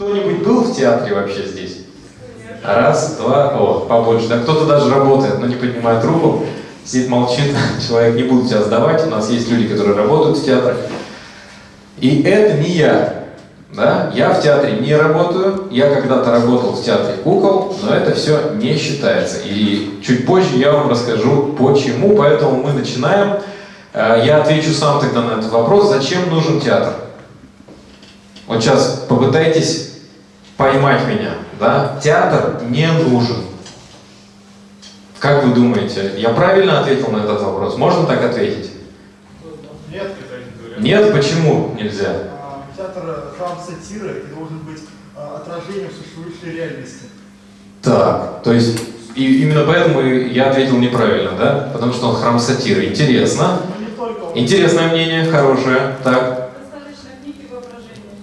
Кто-нибудь был в театре вообще здесь? Раз, два, о, побольше. Да кто-то даже работает, но не поднимает руку. Сидит, молчит, человек, не буду тебя сдавать. У нас есть люди, которые работают в театре. И это не я. Да? Я в театре не работаю. Я когда-то работал в театре кукол, но это все не считается. И чуть позже я вам расскажу почему. Поэтому мы начинаем. Э, я отвечу сам тогда на этот вопрос. Зачем нужен театр? Вот сейчас попытайтесь поймать меня. Да? Театр не нужен. Как вы думаете, я правильно ответил на этот вопрос? Можно так ответить? Нет, это Нет, почему нельзя? А, Театр э, храм сатиры и должен быть а, отражением существующей реальности. Так, то есть и именно поэтому я ответил неправильно, да? Потому что он храм сатиры. Интересно. Ну. Интересное мнение, хорошее. Так, Достаточно книг и воображения.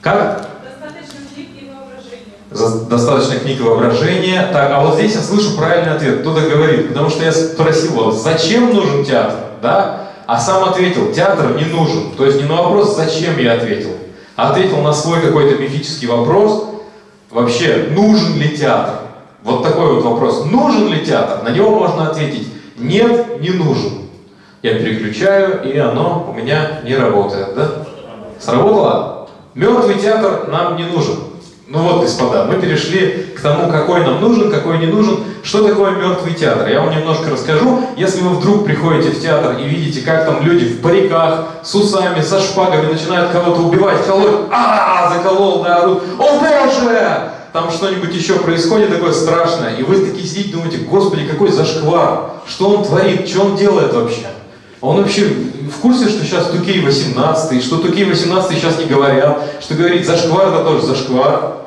как? Достаточно книг и воображения. За- Достаточно книг воображения. Так, а вот здесь я слышу правильный ответ. Кто-то говорит, потому что я спросил вот, зачем нужен театр, да? А сам ответил, театр не нужен. То есть не на вопрос, зачем я ответил, а ответил на свой какой-то мифический вопрос, вообще, нужен ли театр? Вот такой вот вопрос, нужен ли театр? На него можно ответить, нет, не нужен. Я переключаю, и оно у меня не работает, да? Сработало? Мертвый театр нам не нужен. Ну вот, господа, мы перешли к тому, какой нам нужен, какой не нужен. Что такое мертвый театр? Я вам немножко расскажу. Если вы вдруг приходите в театр и видите, как там люди в париках, с усами, со шпагами начинают кого-то убивать, колоть, а, заколол, да, орут, о боже! Там что-нибудь еще происходит такое страшное, и вы такие сидите, думаете, господи, какой зашквар, что он творит, что он делает вообще? Он вообще в курсе, что сейчас Тукей 18, и что Тукей 18 сейчас не говорят, что говорить зашквар это тоже зашквар.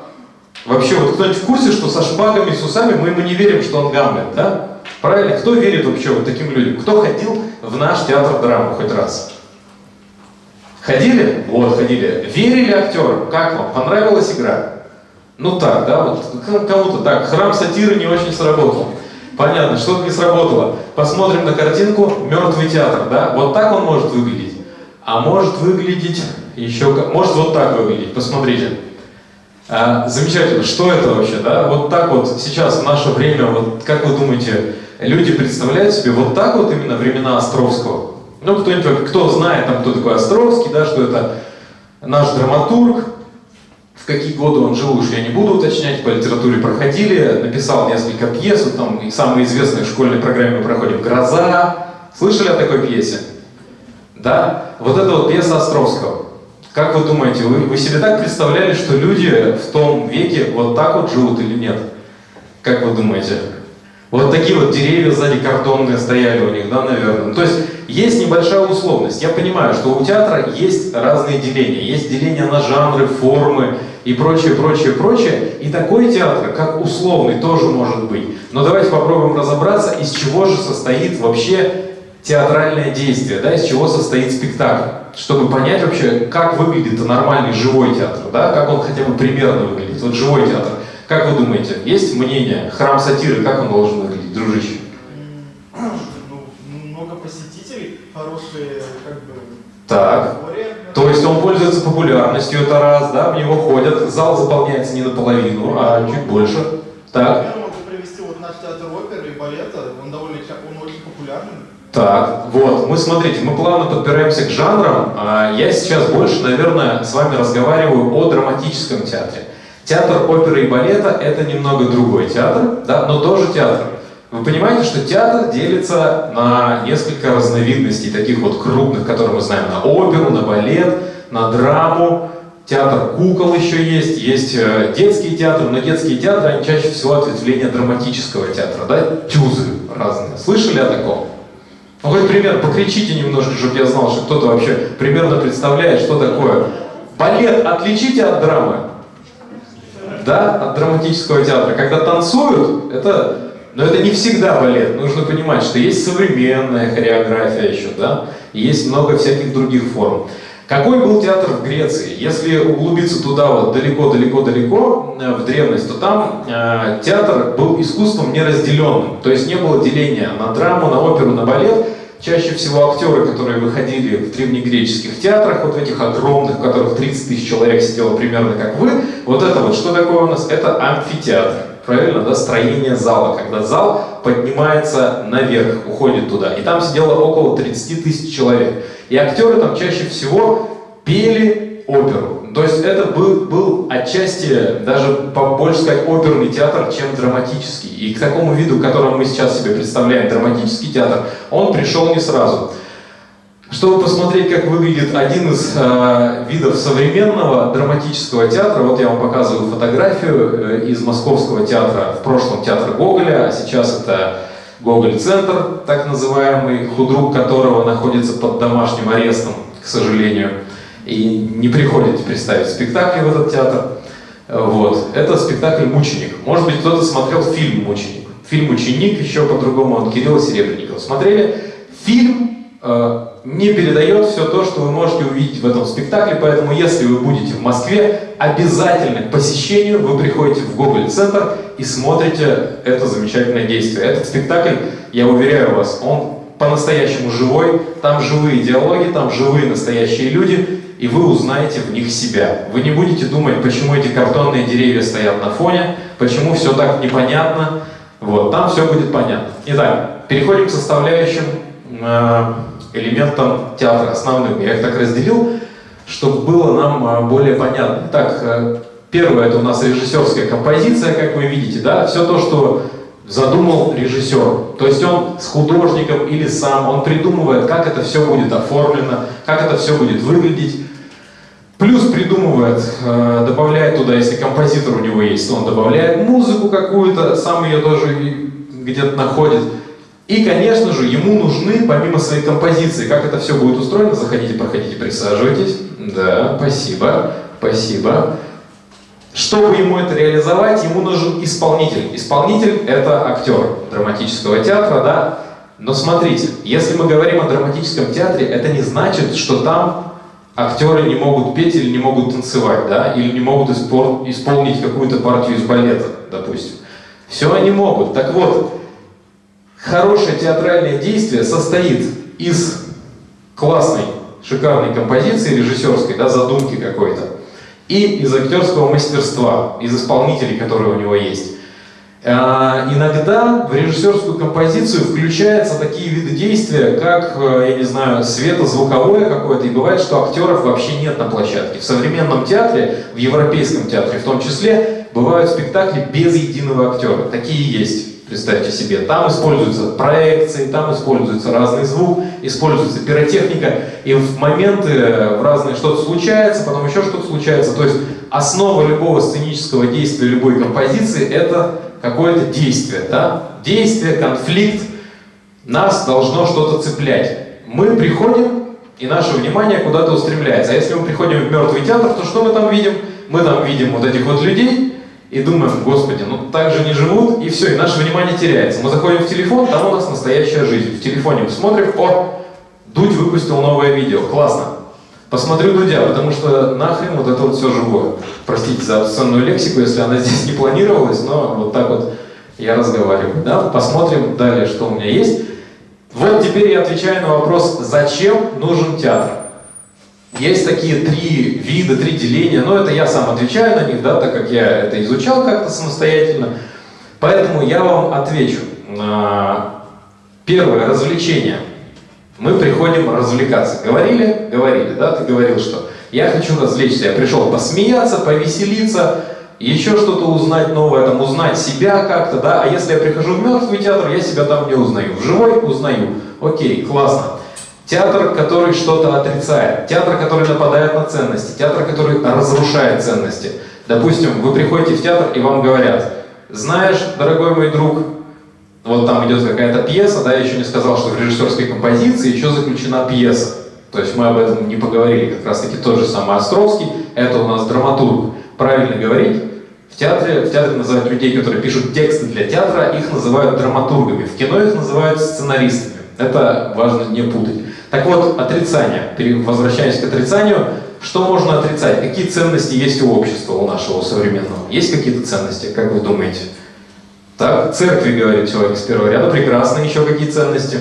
Вообще, вот кто-нибудь в курсе, что со шпагами, с усами мы ему не верим, что он Гамлет, да? Правильно? Кто верит вообще вот таким людям? Кто ходил в наш театр драмы хоть раз? Ходили? Вот, ходили. Верили актерам? Как вам? Понравилась игра? Ну так, да, вот кому-то так. Храм сатиры не очень сработал. Понятно, что-то не сработало. Посмотрим на картинку «Мертвый театр», да? Вот так он может выглядеть. А может выглядеть еще. Может вот так выглядеть, посмотрите. А, замечательно. Что это вообще, да? Вот так вот сейчас, в наше время, вот как вы думаете, люди представляют себе вот так вот именно времена Островского? Ну, кто-нибудь, кто знает, там, кто такой Островский, да, что это наш драматург, в какие годы он жил, уж я не буду уточнять, по литературе проходили, написал несколько пьес, вот там и самые известные в школьной программе проходим «Гроза». Слышали о такой пьесе? Да? Вот это вот пьеса Островского. Как вы думаете, вы, вы себе так представляли, что люди в том веке вот так вот живут или нет? Как вы думаете? Вот такие вот деревья сзади картонные стояли у них, да, наверное. То есть есть небольшая условность. Я понимаю, что у театра есть разные деления. Есть деление на жанры, формы и прочее, прочее, прочее. И такой театр, как условный, тоже может быть. Но давайте попробуем разобраться, из чего же состоит вообще театральное действие, да, из чего состоит спектакль, чтобы понять вообще, как выглядит нормальный живой театр, да, как он хотя бы примерно выглядит, вот живой театр. Как вы думаете, есть мнение, храм сатиры, как он должен выглядеть, дружище? Ну, много посетителей, хорошие, как бы, Так, то есть он пользуется популярностью, это раз, да, в него ходят, зал заполняется не наполовину, а чуть больше. Так, Например, могу привести вот наш театр оперы и балета, он довольно, ча- он очень популярный. Так, вот, мы, смотрите, мы плавно подбираемся к жанрам. А, Я сейчас больше, наверное, с вами разговариваю о драматическом театре. Театр оперы и балета — это немного другой театр, да, но тоже театр. Вы понимаете, что театр делится на несколько разновидностей, таких вот крупных, которые мы знаем, на оперу, на балет, на драму, театр кукол еще есть, есть э, детские театры, но детские театры, они чаще всего ответвления драматического театра, да, тюзы разные. Слышали о таком? Ну, хоть пример, покричите немножко, чтобы я знал, что кто-то вообще примерно представляет, что такое. Балет отличите от драмы. Да, от драматического театра. Когда танцуют, это... Но это не всегда балет. Нужно понимать, что есть современная хореография еще, да, и есть много всяких других форм. Какой был театр в Греции? Если углубиться туда вот далеко-далеко-далеко э, в древность, то там э, театр был искусством неразделенным. То есть не было деления на драму, на оперу, на балет. Чаще всего актеры, которые выходили в древнегреческих театрах, вот в этих огромных, в которых 30 тысяч человек сидело примерно как вы, вот это вот, что такое у нас? Это амфитеатр. Правильно, да, строение зала, когда зал поднимается наверх, уходит туда. И там сидело около 30 тысяч человек. И актеры там чаще всего пели оперу. То есть это был, был отчасти, даже больше сказать, оперный театр, чем драматический. И к такому виду, которым мы сейчас себе представляем, драматический театр, он пришел не сразу. Чтобы посмотреть, как выглядит один из э, видов современного драматического театра, вот я вам показываю фотографию э, из Московского театра, в прошлом театр Гоголя, а сейчас это Гоголь-центр, так называемый, худрук которого находится под домашним арестом, к сожалению и не приходите представить спектакли в этот театр. Вот. Это спектакль «Мученик». Может быть, кто-то смотрел фильм «Мученик». Фильм «Ученик» еще по-другому от Кирилла Серебренникова. Смотрели? Фильм э, не передает все то, что вы можете увидеть в этом спектакле, поэтому если вы будете в Москве, обязательно к посещению вы приходите в Гоголь-центр и смотрите это замечательное действие. Этот спектакль, я уверяю вас, он по-настоящему живой, там живые диалоги, там живые настоящие люди, и вы узнаете в них себя. Вы не будете думать, почему эти картонные деревья стоят на фоне, почему все так непонятно. Вот, там все будет понятно. Итак, переходим к составляющим э, элементам театра, основным. Я их так разделил, чтобы было нам э, более понятно. Итак, э, первое это у нас режиссерская композиция, как вы видите, да, все то, что задумал режиссер. То есть он с художником или сам, он придумывает, как это все будет оформлено, как это все будет выглядеть. Плюс придумывает, э, добавляет туда, если композитор у него есть, он добавляет музыку какую-то, сам ее тоже где-то находит. И, конечно же, ему нужны, помимо своей композиции, как это все будет устроено, заходите, проходите, присаживайтесь. Да, спасибо, спасибо. Чтобы ему это реализовать, ему нужен исполнитель. Исполнитель — это актер драматического театра, да? Но смотрите, если мы говорим о драматическом театре, это не значит, что там актеры не могут петь или не могут танцевать, да? Или не могут испол исполнить какую-то партию из балета, допустим. Все они могут. Так вот, хорошее театральное действие состоит из классной, шикарной композиции режиссерской, да, задумки какой-то, и из актерского мастерства, из исполнителей, которые у него есть. А, иногда в режиссерскую композицию включаются такие виды действия, как, э, я не знаю, светозвуковое какое-то, и бывает, что актеров вообще нет на площадке. В современном театре, в европейском театре в том числе, бывают спектакли без единого актера. Такие есть представьте себе. Там используются проекции, там используется разный звук, используется пиротехника, и в моменты в разные что-то случается, потом еще что-то случается. То есть основа любого сценического действия, любой композиции — это какое-то действие. Да? Действие, конфликт. Нас должно что-то цеплять. Мы приходим, и наше внимание куда-то устремляется. А если мы приходим в мертвый театр, то что мы там видим? Мы там видим вот этих вот людей, и думаем, господи, ну так же не живут, и все, и наше внимание теряется. Мы заходим в телефон, там у нас настоящая жизнь. В телефоне мы смотрим, о, Дудь выпустил новое видео, классно. Посмотрю Дудя, потому что нахрен вот это вот все живое. Простите за обсценную лексику, если она здесь не планировалась, но вот так вот я разговариваю. Да? Посмотрим далее, что у меня есть. Вот теперь я отвечаю на вопрос, зачем нужен театр. Есть такие три вида, три деления, но это я сам отвечаю на них, да, так как я это изучал как-то самостоятельно. Поэтому я вам отвечу. Первое, развлечение. Мы приходим развлекаться. Говорили? Говорили, да? Ты говорил, что я хочу развлечься. Я пришел посмеяться, повеселиться, еще что-то узнать новое, там, узнать себя как-то, да? А если я прихожу в мертвый театр, я себя там не узнаю. В живой узнаю. Окей, классно. Театр, который что-то отрицает, театр, который нападает на ценности, театр, который разрушает ценности. Допустим, вы приходите в театр и вам говорят, знаешь, дорогой мой друг, вот там идет какая-то пьеса, да, я еще не сказал, что в режиссерской композиции еще заключена пьеса. То есть мы об этом не поговорили, как раз таки тот же самый Островский, это у нас драматург. Правильно говорить, в театре, в театре называют людей, которые пишут тексты для театра, их называют драматургами, в кино их называют сценаристами. Это важно не путать. Так вот, отрицание. Возвращаясь к отрицанию, что можно отрицать? Какие ценности есть у общества, у нашего современного? Есть какие-то ценности, как вы думаете? Так, церкви, говорит человек с первого ряда, прекрасно. Еще какие ценности?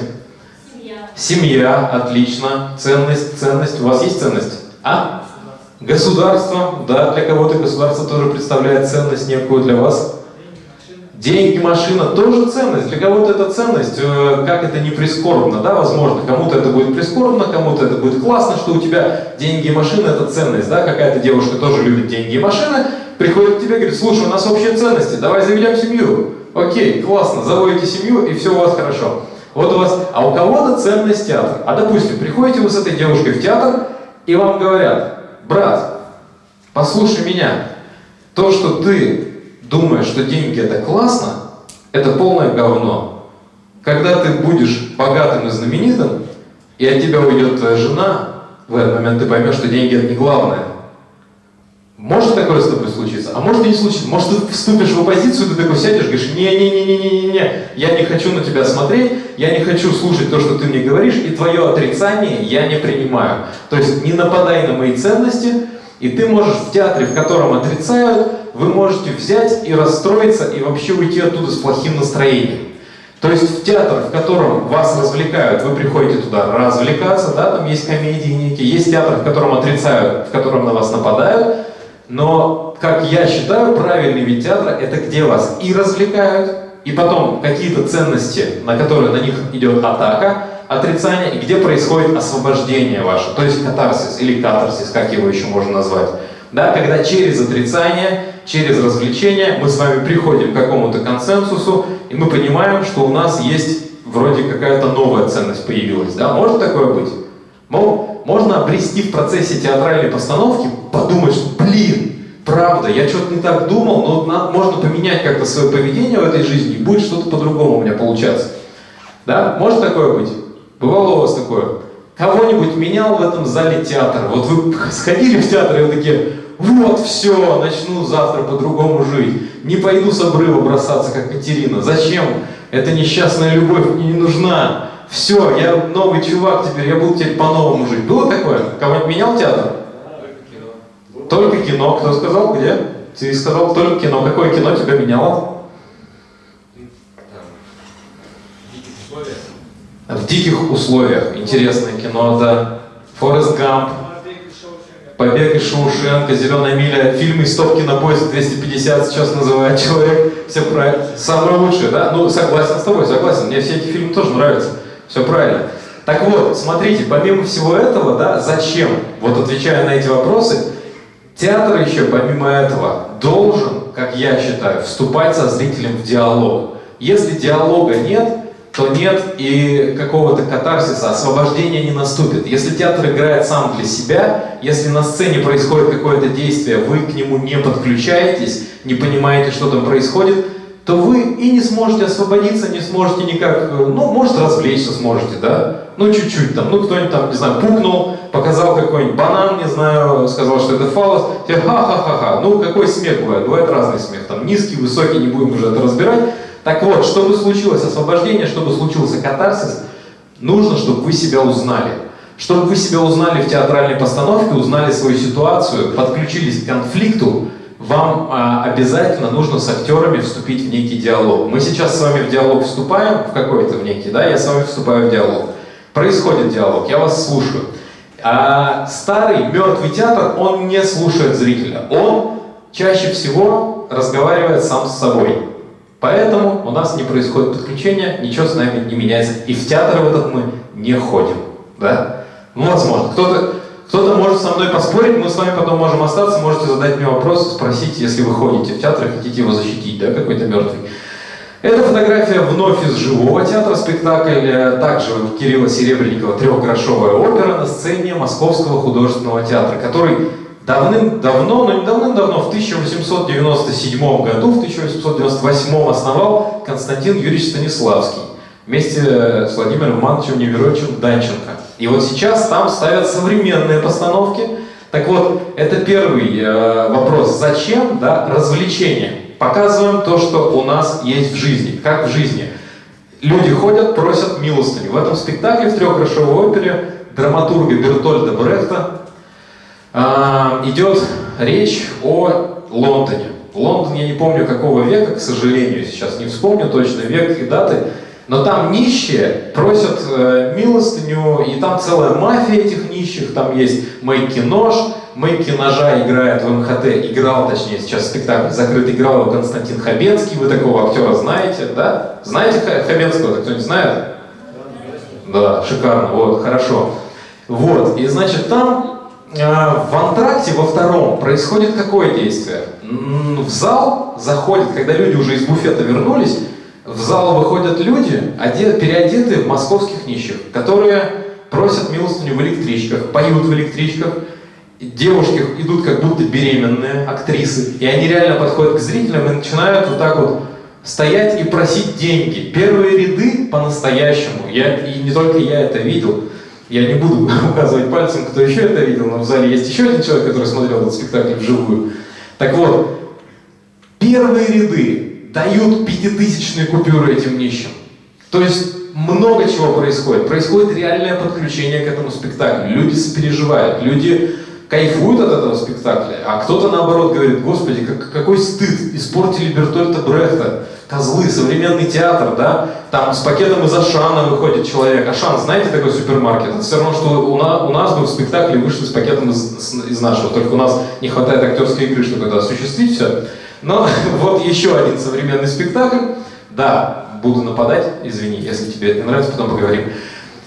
Семья. Семья, отлично. Ценность, ценность. У вас есть ценность? А? Государство, да, для кого-то государство тоже представляет ценность некую для вас. Деньги, машина тоже ценность. Для кого-то это ценность, э, как это не прискорбно, да, возможно. Кому-то это будет прискорбно, кому-то это будет классно, что у тебя деньги и машина это ценность, да. Какая-то девушка тоже любит деньги и машины, приходит к тебе и говорит, слушай, у нас общие ценности, давай заведем семью. Окей, классно, заводите семью и все у вас хорошо. Вот у вас, а у кого-то ценность театр. А допустим, приходите вы с этой девушкой в театр, и вам говорят, брат, послушай меня, то, что ты думаешь, что деньги это классно, это полное говно. Когда ты будешь богатым и знаменитым, и от тебя уйдет твоя жена, в этот момент ты поймешь, что деньги это не главное. Может такое с тобой случиться, а может и не случится. Может ты вступишь в оппозицию, ты такой сядешь, говоришь, не-не-не-не-не-не, я не хочу на тебя смотреть, я не хочу слушать то, что ты мне говоришь, и твое отрицание я не принимаю. То есть не нападай на мои ценности, и ты можешь в театре, в котором отрицают, вы можете взять и расстроиться, и вообще уйти оттуда с плохим настроением. То есть в театр, в котором вас развлекают, вы приходите туда развлекаться, да, там есть комедии некие, есть театр, в котором отрицают, в котором на вас нападают, но, как я считаю, правильный вид театра – это где вас и развлекают, и потом какие-то ценности, на которые на них идет атака, отрицание, и где происходит освобождение ваше, то есть катарсис или катарсис, как его еще можно назвать. Да, когда через отрицание, через развлечение мы с вами приходим к какому-то консенсусу, и мы понимаем, что у нас есть вроде какая-то новая ценность появилась. Да? Может такое быть? Мол, можно обрести в процессе театральной постановки, подумать, что, блин, правда, я что-то не так думал, но надо, можно поменять как-то свое поведение в этой жизни, и будет что-то по-другому у меня получаться. Да? Может такое быть? Бывало у вас такое? Кого-нибудь менял в этом зале театр? Вот вы сходили в театр, и вы такие, вот все, начну завтра по-другому жить. Не пойду с обрыва бросаться, как Катерина. Зачем? Эта несчастная любовь мне не нужна. Все, я новый чувак теперь, я буду теперь по-новому жить. Было такое? Кого-нибудь менял театр? Только кино. Кто сказал? Где? Ты сказал только кино. Какое кино тебя меняло? В диких условиях. Интересное кино, да. Форест Гамп. Побег из Шоушенка, Зеленая миля, фильмы из стопки на поезд 250 сейчас называет человек. Все правильно. Самое лучшее, да? Ну, согласен с тобой, согласен. Мне все эти фильмы тоже нравятся. Все правильно. Так вот, смотрите, помимо всего этого, да, зачем, вот отвечая на эти вопросы, театр еще, помимо этого, должен, как я считаю, вступать со зрителем в диалог. Если диалога нет, то нет и какого-то катарсиса, освобождения не наступит. Если театр играет сам для себя, если на сцене происходит какое-то действие, вы к нему не подключаетесь, не понимаете, что там происходит, то вы и не сможете освободиться, не сможете никак, ну, может, развлечься сможете, да, ну, чуть-чуть там, ну, кто-нибудь там, не знаю, пукнул, показал какой-нибудь банан, не знаю, сказал, что это фалос, все ха-ха-ха-ха, ну, какой смех бывает, бывает разный смех, там, низкий, высокий, не будем уже это разбирать, так вот, чтобы случилось освобождение, чтобы случился катарсис, нужно, чтобы вы себя узнали. Чтобы вы себя узнали в театральной постановке, узнали свою ситуацию, подключились к конфликту, вам а, обязательно нужно с актерами вступить в некий диалог. Мы сейчас с вами в диалог вступаем, в какой-то в некий, да, я с вами вступаю в диалог. Происходит диалог, я вас слушаю. А старый мертвый театр, он не слушает зрителя. Он чаще всего разговаривает сам с собой. Поэтому у нас не происходит подключения, ничего с нами не меняется. И в театр в этот мы не ходим. Да? Ну, возможно. Кто-то кто может со мной поспорить, мы с вами потом можем остаться, можете задать мне вопрос, спросить, если вы ходите в театр и хотите его защитить, да, какой-то мертвый. Эта фотография вновь из живого театра, спектакль, э, также Кирилла Серебренникова «Трехгрошовая опера» на сцене Московского художественного театра, который давным-давно, но не давным-давно, в 1897 году, в 1898 основал Константин Юрьевич Станиславский вместе с Владимиром Ивановичем Неверовичем Данченко. И вот сейчас там ставят современные постановки. Так вот, это первый э, вопрос. Зачем да, развлечение? Показываем то, что у нас есть в жизни. Как в жизни? Люди ходят, просят милостыню. В этом спектакле в трехгрошовой опере драматурга Бертольда Брехта а, идет речь о Лондоне. Лондон, я не помню какого века, к сожалению, сейчас не вспомню точно век и даты. Но там нищие просят э, милостыню, и там целая мафия этих нищих, там есть Мэйки Нож, Мэйки Ножа играет в МХТ, играл, точнее, сейчас спектакль закрыт, играл его Константин Хабенский, вы такого актера знаете, да? Знаете Хабенского, кто-нибудь знает? Да, шикарно, вот, хорошо. Вот, и значит там э, в антракте во втором происходит какое действие? В зал заходит, когда люди уже из буфета вернулись, в зал выходят люди, одет, переодетые в московских нищих, которые просят милостыню в электричках, поют в электричках, девушки идут как будто беременные актрисы, и они реально подходят к зрителям и начинают вот так вот стоять и просить деньги. Первые ряды по-настоящему, я, и не только я это видел, я не буду указывать пальцем, кто еще это видел, но в зале есть еще один человек, который смотрел этот спектакль вживую. Так вот, первые ряды дают пятитысячные купюры этим нищим. То есть много чего происходит. Происходит реальное подключение к этому спектаклю. Люди сопереживают, люди кайфуют от этого спектакля, а кто-то наоборот говорит, господи, как, какой стыд, испортили Бертольта Брехта, козлы, современный театр, да, там с пакетом из Ашана выходит человек. Ашан, знаете такой супермаркет? Это все равно, что у нас, у нас бы в спектакле вышли с пакетом из, из нашего, только у нас не хватает актерской игры, чтобы это осуществить все. Но вот еще один современный спектакль. Да, буду нападать, извини, если тебе это не нравится, потом поговорим.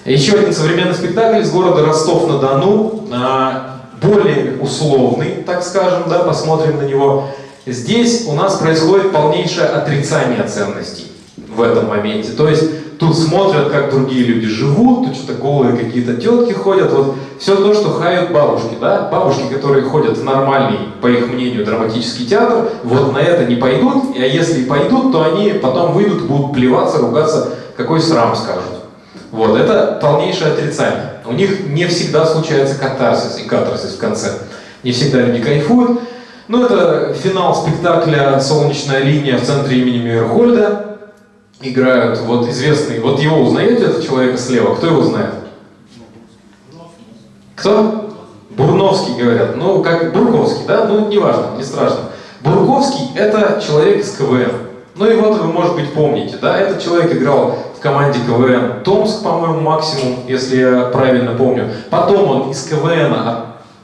Еще один современный спектакль из города Ростов-на-Дону. А, более условный, так скажем, да, посмотрим на него. Здесь у нас происходит полнейшее отрицание ценностей в этом моменте. То есть тут смотрят, как другие люди живут, тут что-то голые какие-то тетки ходят, вот все то, что хают бабушки, да, бабушки, которые ходят в нормальный, по их мнению, драматический театр, вот на это не пойдут, а если пойдут, то они потом выйдут, будут плеваться, ругаться, какой срам скажут. Вот, это полнейшее отрицание. У них не всегда случается катарсис и катарсис в конце. Не всегда люди кайфуют. Ну, это финал спектакля «Солнечная линия» в центре имени Мейерхольда. Играют вот известный, вот его узнаете, этого человека слева? Кто его знает? Кто? Бурновский, говорят. Ну, как Бурковский, да? Ну, неважно, не страшно. Бурковский – это человек из КВН. Ну, и вот вы, может быть, помните, да? Этот человек играл в команде КВН Томск, по-моему, максимум, если я правильно помню. Потом он из КВН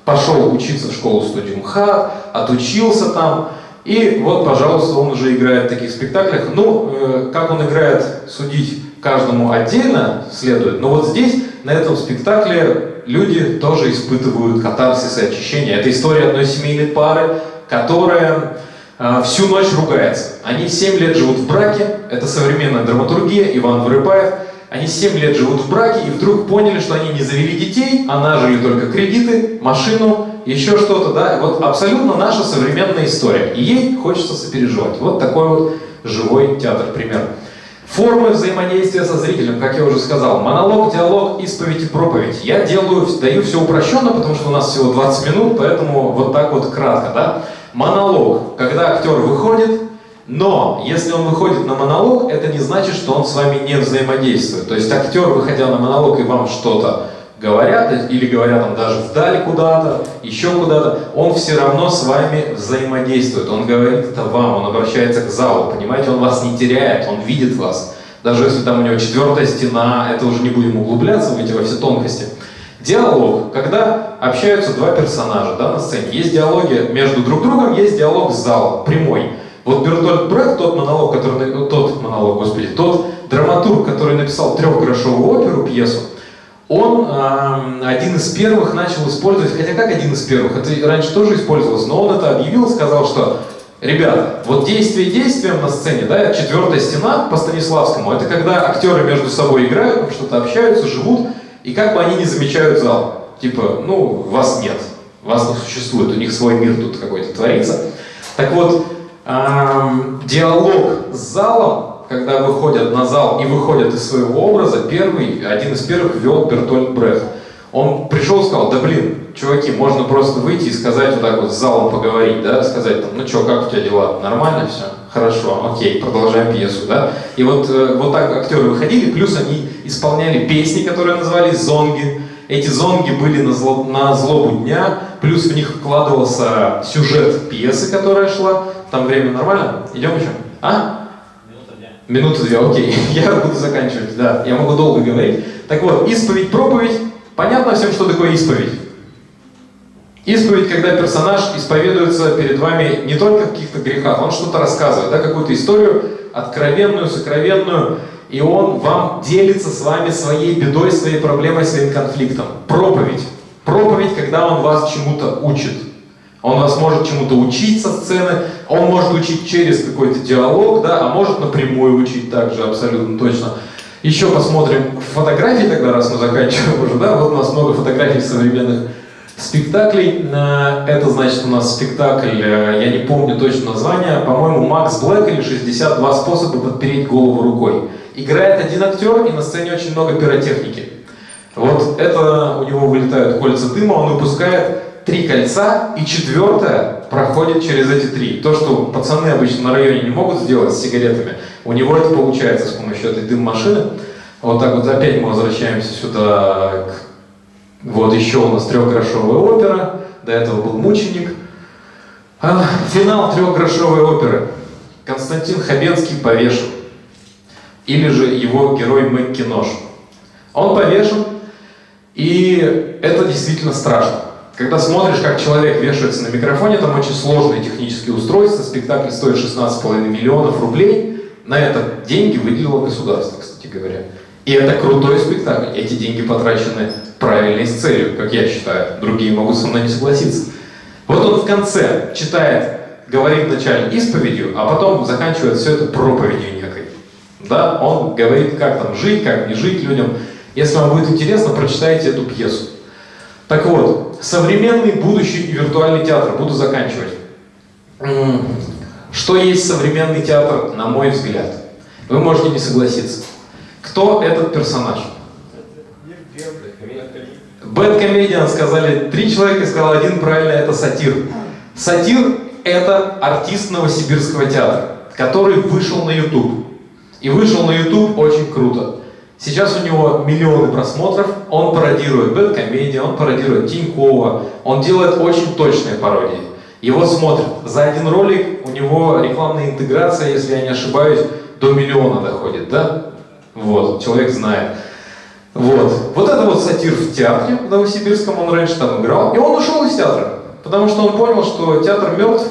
пошел учиться в школу-студию МХАТ, отучился там, и вот, пожалуйста, он уже играет в таких спектаклях. Ну, э, как он играет, судить каждому отдельно следует, но вот здесь, на этом спектакле, люди тоже испытывают катарсис и очищение. Это история одной семейной пары, которая э, всю ночь ругается. Они 7 лет живут в браке, это современная драматургия, Иван Вырыпаев. Они 7 лет живут в браке и вдруг поняли, что они не завели детей, а нажили только кредиты, машину, еще что-то, да. Вот абсолютно наша современная история. И ей хочется сопереживать. Вот такой вот живой театр, пример. Формы взаимодействия со зрителем, как я уже сказал, монолог, диалог, исповедь и проповедь. Я делаю, даю все упрощенно, потому что у нас всего 20 минут, поэтому вот так вот кратко, да. Монолог, когда актер выходит, но если он выходит на монолог, это не значит, что он с вами не взаимодействует. То есть актер, выходя на монолог и вам что-то говорят, или говорят там даже вдали куда-то, еще куда-то, он все равно с вами взаимодействует. Он говорит это вам, он обращается к залу, понимаете, он вас не теряет, он видит вас. Даже если там у него четвертая стена, это уже не будем углубляться в эти во все тонкости. Диалог, когда общаются два персонажа да, на сцене. Есть диалоги между друг другом, есть диалог с залом, прямой. Вот Бертольд Брехт, тот монолог, который, тот монолог, господи, тот драматург, который написал трехгрошовую оперу, пьесу, он э, один из первых начал использовать, хотя как один из первых, это раньше тоже использовалось, но он это объявил, сказал, что Ребята, вот действие действием на сцене, да, четвертая стена по Станиславскому, это когда актеры между собой играют, что-то общаются, живут, и как бы они не замечают зал. Типа, ну, вас нет, вас не существует, у них свой мир тут какой-то творится. Так вот, эм, диалог с залом, когда выходят на зал и выходят из своего образа, первый, один из первых вел Бертольд Брехт. Он пришел и сказал, да блин, чуваки, можно просто выйти и сказать вот так вот с залом поговорить, да, сказать там, ну что, как у тебя дела, нормально все? Хорошо, окей, продолжаем пьесу, да. И вот, э, вот так актеры выходили, плюс они исполняли песни, которые назывались «Зонги», эти зонги были на, зло, на злобу дня, плюс в них вкладывался сюжет пьесы, которая шла. Там время нормально? Идем еще? А? Минуты две, окей. Я буду заканчивать, да. Я могу долго говорить. Так вот, исповедь, проповедь. Понятно всем, что такое исповедь? Исповедь, когда персонаж исповедуется перед вами не только в каких-то грехах, он что-то рассказывает, да, какую-то историю откровенную, сокровенную, и он вам делится с вами своей бедой, своей проблемой, своим конфликтом. Проповедь. Проповедь, когда он вас чему-то учит. Он вас может чему-то учить со сцены, он может учить через какой-то диалог, да, а может напрямую учить также, абсолютно точно. Еще посмотрим фотографии тогда, раз мы заканчиваем уже, да, вот у нас много фотографий современных спектаклей. Э, это значит у нас спектакль, э, я не помню точно название, по-моему, Макс Блэк или 62 способа подпереть голову рукой. Играет один актер, и на сцене очень много пиротехники. Вот это у него вылетают кольца дыма, он выпускает три кольца, и четвертое проходит через эти три. То, что пацаны обычно на районе не могут сделать с сигаретами, у него это получается с помощью этой дым-машины. Вот так вот опять мы возвращаемся сюда к вот еще у нас трехгрошовая опера, до этого был мученик. А, финал трехгрошовой оперы. Константин Хабенский повешен. Или же его герой Маккинош. Он повешен, и это действительно страшно. Когда смотришь, как человек вешается на микрофоне, там очень сложные технические устройства, спектакль стоит 16,5 миллионов рублей, на это деньги выделило государство, кстати говоря. И это крутой спектакль, эти деньги потрачены правильно и с целью, как я считаю. Другие могут со мной не согласиться. Вот он в конце читает, говорит вначале исповедью, а потом заканчивает все это проповедью некой. Да, он говорит, как там жить, как не жить людям. Если вам будет интересно, прочитайте эту пьесу. Так вот, современный, будущий и виртуальный театр. Буду заканчивать. Что есть современный театр, на мой взгляд? Вы можете не согласиться. Кто этот персонаж? Comedian сказали три человека, сказал один правильно, это сатир. Сатир — это артист Новосибирского театра, который вышел на YouTube. И вышел на YouTube очень круто. Сейчас у него миллионы просмотров, он пародирует Bad Comedian, он пародирует Тинькова, он делает очень точные пародии. Его смотрят. За один ролик у него рекламная интеграция, если я не ошибаюсь, до миллиона доходит, да? Вот, человек знает. Вот. Вот это вот сатир в театре в Новосибирском, он раньше там играл. И он ушел из театра, потому что он понял, что театр мертв,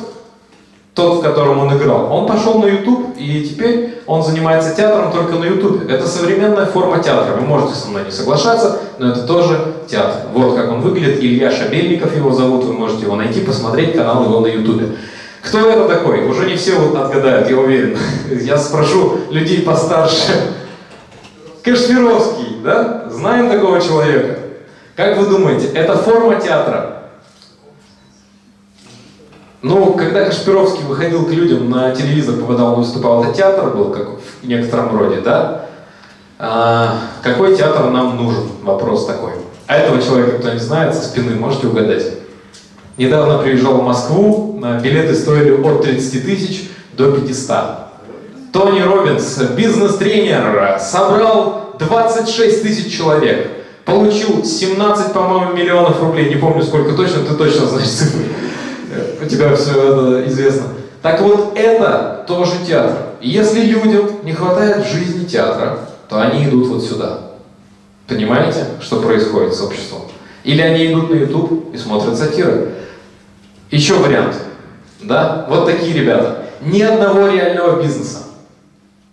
тот, в котором он играл. Он пошел на YouTube, и теперь он занимается театром только на YouTube. Это современная форма театра. Вы можете со мной не соглашаться, но это тоже театр. Вот как он выглядит. Илья Шабельников его зовут, вы можете его найти, посмотреть канал его на YouTube. Кто это такой? Уже не все вот отгадают, я уверен. Я спрошу людей постарше. Кашпировский, да? Знаем такого человека. Как вы думаете, это форма театра? Ну, когда Кашпировский выходил к людям на телевизор, попадал, он выступал, это театр был, как в некотором роде, да? А, какой театр нам нужен? Вопрос такой. А этого человека кто не знает, со спины можете угадать? Недавно приезжал в Москву, билеты стоили от 30 тысяч до 500. Тони Робинс, бизнес-тренер, собрал 26 тысяч человек, получил 17, по-моему, миллионов рублей, не помню сколько точно, ты точно знаешь цифры, у тебя все это известно. Так вот, это тоже театр. И если людям не хватает в жизни театра, то они идут вот сюда. Понимаете, что происходит с обществом? Или они идут на YouTube и смотрят сатиры. Еще вариант. Да? Вот такие ребята. Ни одного реального бизнеса.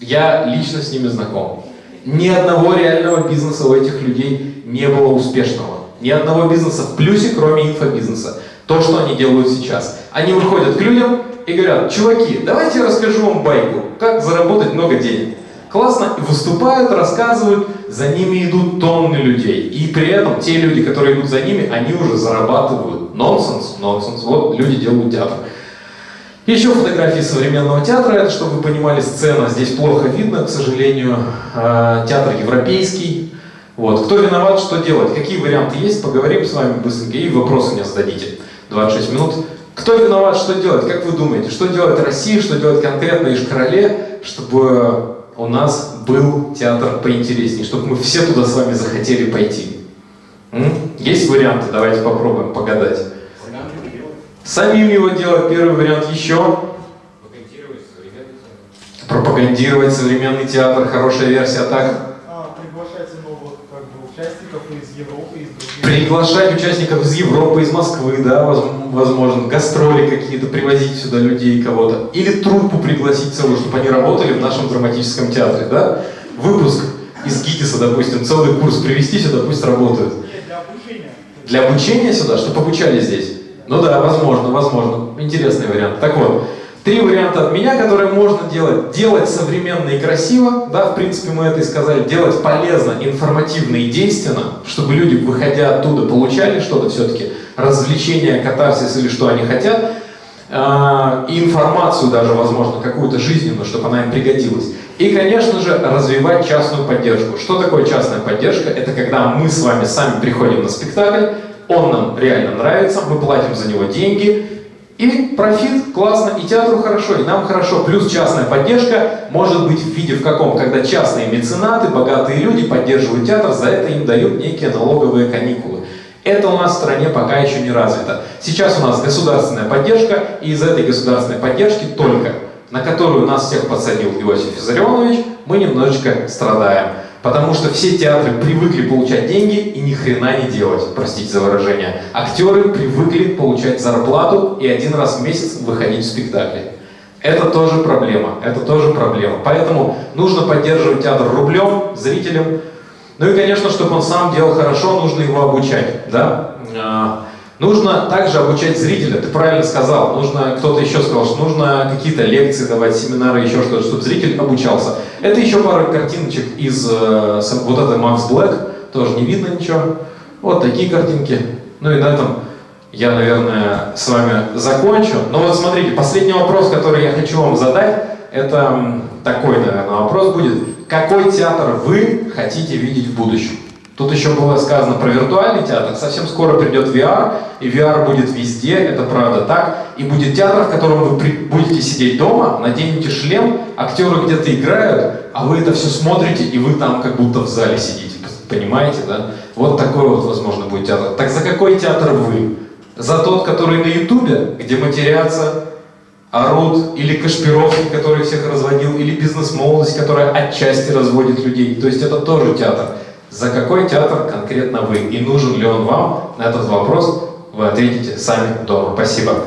Я лично с ними знаком. Ни одного реального бизнеса у этих людей не было успешного. Ни одного бизнеса в плюсе, кроме инфобизнеса. То, что они делают сейчас. Они выходят к людям и говорят, чуваки, давайте я расскажу вам байку, как заработать много денег. Классно, выступают, рассказывают, за ними идут тонны людей. И при этом те люди, которые идут за ними, они уже зарабатывают. Нонсенс, нонсенс. Вот люди делают театр. Еще фотографии современного театра, это чтобы вы понимали, сцена здесь плохо видно, к сожалению. А, театр европейский. Вот. Кто виноват, что делать? Какие варианты есть? Поговорим с вами быстренько и вопросы мне зададите. 26 минут. Кто виноват, что делать? Как вы думаете? Что делает Россия, что делает конкретно Ишкарале, чтобы у нас был театр поинтереснее, чтобы мы все туда с вами захотели пойти? М? Есть варианты? Давайте попробуем погадать. Самим его делать, первый вариант еще. пропагандировать современный театр, хорошая версия так. А, приглашайте новых как бы, участников из Европы. Приглашать участников из Европы, из Москвы, да, воз- возможно, гастроли какие-то, привозить сюда людей, кого-то. Или труппу пригласить целую, чтобы они работали в нашем драматическом театре, да. Выпуск из ГИТИСа, допустим, целый курс привести сюда, пусть работают. Для обучения. Для обучения сюда, чтобы обучали здесь? Ну да, возможно, возможно. Интересный вариант. Так вот, три варианта от меня, которые можно делать. Делать современно и красиво, да, в принципе мы это и сказали. Делать полезно, информативно и действенно, чтобы люди, выходя оттуда, получали что-то все-таки, развлечение, катарсис или что они хотят. А, и информацию даже, возможно, какую-то жизненную, чтобы она им пригодилась. И, конечно же, развивать частную поддержку. Что такое частная поддержка? Это когда мы с вами сами приходим на спектакль, он нам реально нравится, мы платим за него деньги, и профит классно, и театру хорошо, и нам хорошо. Плюс частная поддержка может быть в виде в каком? Когда частные меценаты, богатые люди поддерживают театр, за это им дают некие налоговые каникулы. Это у нас в стране пока еще не развито. Сейчас у нас государственная поддержка, и из этой государственной поддержки только, на которую нас всех подсадил Иосиф Виссарионович, мы немножечко страдаем. Потому что все театры привыкли получать деньги и ни хрена не делать, простите за выражение. Актеры привыкли получать зарплату и один раз в месяц выходить в спектакли. Это тоже проблема, это тоже проблема. Поэтому нужно поддерживать театр рублем, зрителям. Ну и, конечно, чтобы он сам делал хорошо, нужно его обучать, да? Нужно также обучать зрителя, ты правильно сказал, нужно, кто-то еще сказал, что нужно какие-то лекции давать, семинары, еще что-то, чтобы зритель обучался. Это еще пару картиночек из э, вот этой Макс Блэк, тоже не видно ничего. Вот такие картинки. Ну и на этом я, наверное, с вами закончу. Но вот смотрите, последний вопрос, который я хочу вам задать, это такой, наверное, вопрос будет. Какой театр вы хотите видеть в будущем? Тут еще было сказано про виртуальный театр. Совсем скоро придет VR, и VR будет везде, это правда так. И будет театр, в котором вы будете сидеть дома, наденете шлем, актеры где-то играют, а вы это все смотрите, и вы там как будто в зале сидите. Понимаете, да? Вот такой вот, возможно, будет театр. Так за какой театр вы? За тот, который на Ютубе, где матерятся, орут, или Кашпировский, который всех разводил, или бизнес-молодость, которая отчасти разводит людей. То есть это тоже театр. За какой театр конкретно вы? И нужен ли он вам? На этот вопрос вы ответите сами дома. Спасибо.